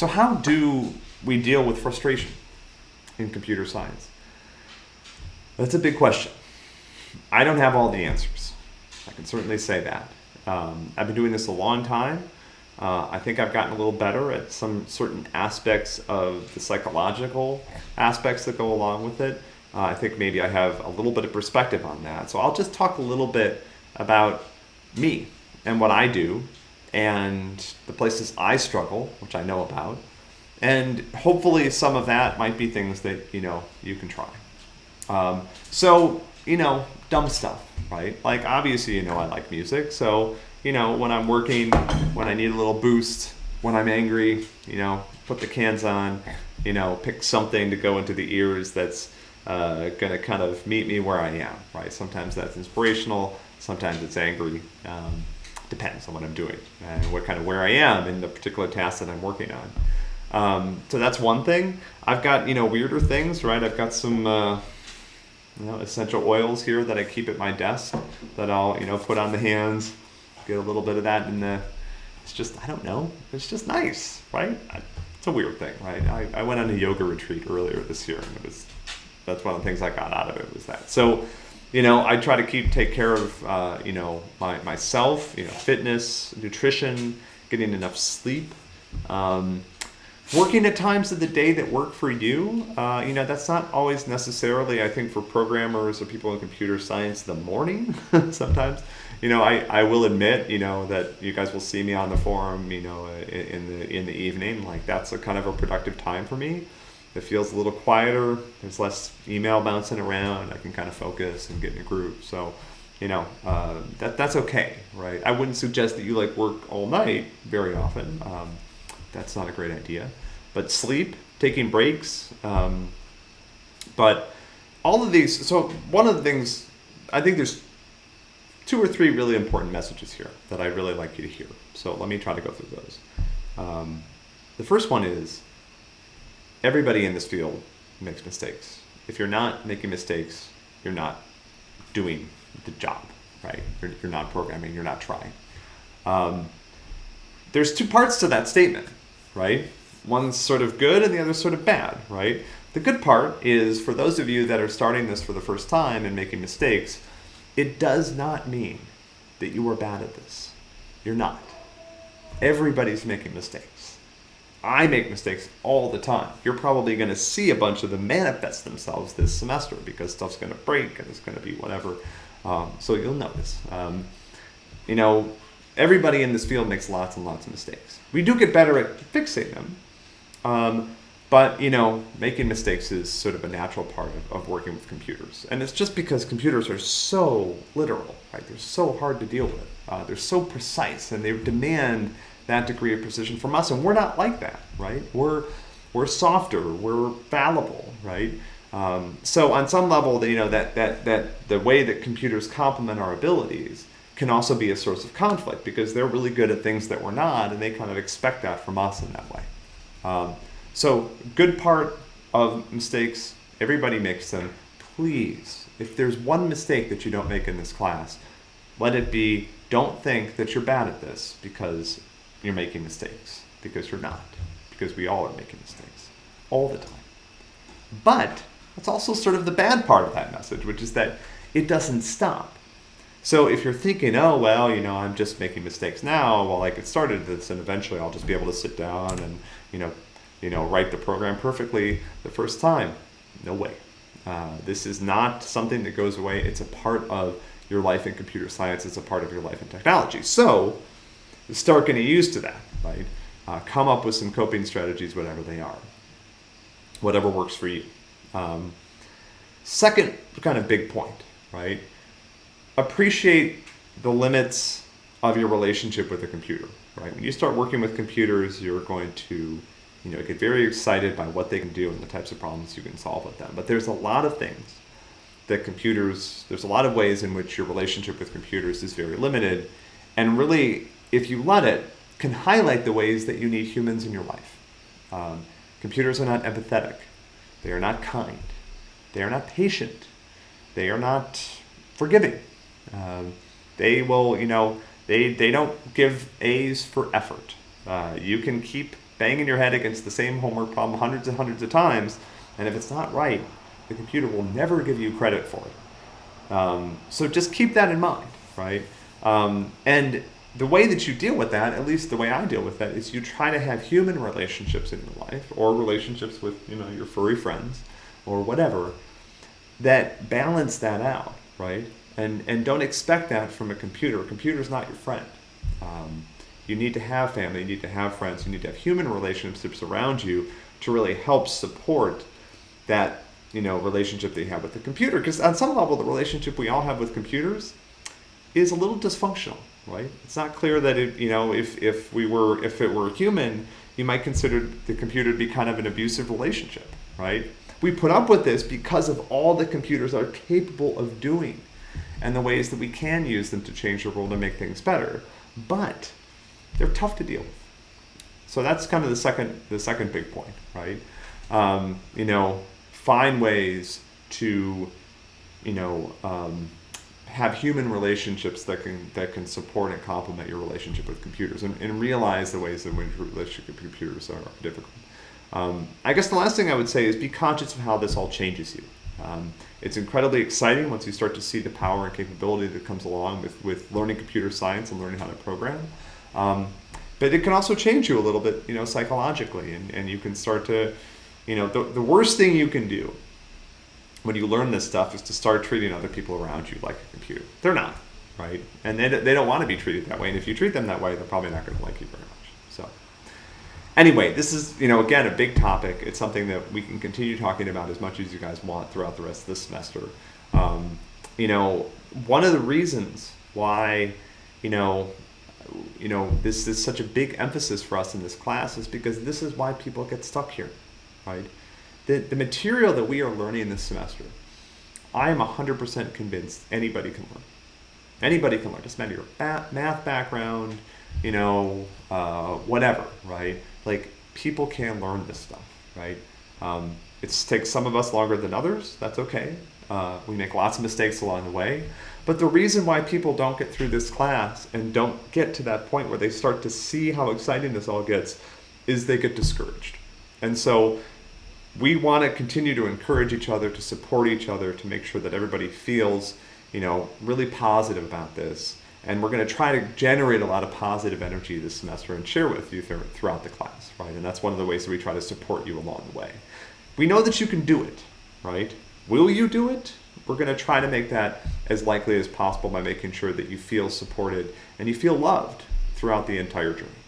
So how do we deal with frustration in computer science? That's a big question. I don't have all the answers. I can certainly say that. Um, I've been doing this a long time. Uh, I think I've gotten a little better at some certain aspects of the psychological aspects that go along with it. Uh, I think maybe I have a little bit of perspective on that. So I'll just talk a little bit about me and what I do and the places I struggle, which I know about. And hopefully some of that might be things that, you know, you can try. Um, so, you know, dumb stuff, right? Like obviously, you know, I like music. So, you know, when I'm working, when I need a little boost, when I'm angry, you know, put the cans on, you know, pick something to go into the ears that's uh, going to kind of meet me where I am, right? Sometimes that's inspirational, sometimes it's angry. Um, depends on what I'm doing and what kind of where I am in the particular task that I'm working on. Um, so that's one thing. I've got you know weirder things, right? I've got some uh, you know essential oils here that I keep at my desk that I'll you know put on the hands, get a little bit of that in the. It's just I don't know. It's just nice, right? It's a weird thing, right? I, I went on a yoga retreat earlier this year, and it was that's one of the things I got out of it was that. So you know, I try to keep take care of uh, you know my myself, you know, fitness, nutrition, getting enough sleep. Um, working at times of the day that work for you uh, you know that's not always necessarily i think for programmers or people in computer science the morning sometimes you know I, I will admit you know that you guys will see me on the forum you know in the in the evening like that's a kind of a productive time for me it feels a little quieter there's less email bouncing around i can kind of focus and get in a group so you know uh, that that's okay right i wouldn't suggest that you like work all night very often um, that's not a great idea. But sleep, taking breaks, um, but all of these. So one of the things I think there's two or three really important messages here that I really like you to hear. So let me try to go through those. Um, the first one is everybody in this field makes mistakes. If you're not making mistakes, you're not doing the job, right? You're, you're not programming, you're not trying. Um, there's two parts to that statement right? One's sort of good and the other's sort of bad, right? The good part is for those of you that are starting this for the first time and making mistakes, it does not mean that you are bad at this. You're not. Everybody's making mistakes. I make mistakes all the time. You're probably going to see a bunch of them manifest themselves this semester because stuff's going to break and it's going to be whatever. Um, so you'll notice. Um, you know, everybody in this field makes lots and lots of mistakes. We do get better at fixing them, um, but you know, making mistakes is sort of a natural part of, of working with computers, and it's just because computers are so literal, right? They're so hard to deal with. Uh, they're so precise, and they demand that degree of precision from us, and we're not like that, right? We're we're softer, we're fallible, right? Um, so on some level, you know that that that the way that computers complement our abilities can also be a source of conflict because they're really good at things that we're not, and they kind of expect that from us in that way. Um, so, good part of mistakes, everybody makes them. Please, if there's one mistake that you don't make in this class, let it be don't think that you're bad at this because you're making mistakes, because you're not, because we all are making mistakes all the time. But that's also sort of the bad part of that message, which is that it doesn't stop. So if you're thinking, oh well, you know, I'm just making mistakes now while I get started this, and eventually I'll just be able to sit down and you know, you know, write the program perfectly the first time. No way. Uh, this is not something that goes away. It's a part of your life in computer science. It's a part of your life in technology. So start getting used to that, right? Uh, come up with some coping strategies, whatever they are, whatever works for you. Um, second, kind of big point, right? appreciate the limits of your relationship with a computer, right? When you start working with computers, you're going to, you know, get very excited by what they can do and the types of problems you can solve with them. But there's a lot of things that computers, there's a lot of ways in which your relationship with computers is very limited. And really, if you let it, can highlight the ways that you need humans in your life. Um, computers are not empathetic. They are not kind. They are not patient. They are not forgiving. Um, they will, you know, they, they don't give A's for effort. Uh, you can keep banging your head against the same homework problem hundreds and hundreds of times, and if it's not right, the computer will never give you credit for it. Um, so just keep that in mind, right? Um, and the way that you deal with that, at least the way I deal with that, is you try to have human relationships in your life, or relationships with you know your furry friends, or whatever, that balance that out, right? And and don't expect that from a computer. A computer's not your friend. Um, you need to have family, you need to have friends, you need to have human relationships around you to really help support that you know relationship that you have with the computer. Because on some level, the relationship we all have with computers is a little dysfunctional, right? It's not clear that it, you know, if, if we were, if it were human, you might consider the computer to be kind of an abusive relationship, right? We put up with this because of all the computers are capable of doing and the ways that we can use them to change the world and make things better. But they're tough to deal with. So that's kind of the second, the second big point, right? Um, you know, find ways to, you know, um, have human relationships that can that can support and complement your relationship with computers and, and realize the ways in which relationship with computers are difficult. Um, I guess the last thing I would say is be conscious of how this all changes you. Um, it's incredibly exciting once you start to see the power and capability that comes along with, with learning computer science and learning how to program. Um, but it can also change you a little bit, you know, psychologically, and, and you can start to, you know, the, the worst thing you can do when you learn this stuff is to start treating other people around you like a computer. They're not, right? And they, they don't want to be treated that way. And if you treat them that way, they're probably not going to like you very much. So, anyway, this is, you know, again, a big topic. It's something that we can continue talking about as much as you guys want throughout the rest of this semester. Um, you know, one of the reasons why, you know, you know, this is such a big emphasis for us in this class is because this is why people get stuck here, right? The, the material that we are learning this semester, I am 100% convinced anybody can learn. Anybody can learn. Doesn't matter your math background, you know, uh, whatever, right? Like people can learn this stuff, right? Um, it takes some of us longer than others. That's okay. Uh, we make lots of mistakes along the way. But the reason why people don't get through this class and don't get to that point where they start to see how exciting this all gets is they get discouraged. And so we want to continue to encourage each other, to support each other, to make sure that everybody feels, you know, really positive about this. And we're going to try to generate a lot of positive energy this semester and share with you th throughout the class, right? And that's one of the ways that we try to support you along the way. We know that you can do it, right? Will you do it? We're going to try to make that as likely as possible by making sure that you feel supported and you feel loved throughout the entire journey.